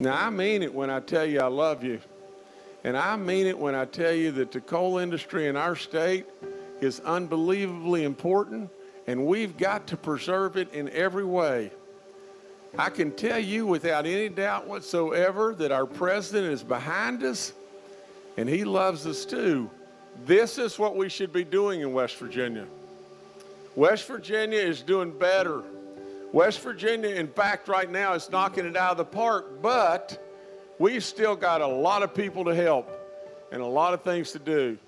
Now, I mean it when I tell you I love you. And I mean it when I tell you that the coal industry in our state is unbelievably important and we've got to preserve it in every way. I can tell you without any doubt whatsoever that our president is behind us and he loves us too. This is what we should be doing in West Virginia. West Virginia is doing better. West Virginia, in fact, right now is knocking it out of the park, but we've still got a lot of people to help and a lot of things to do.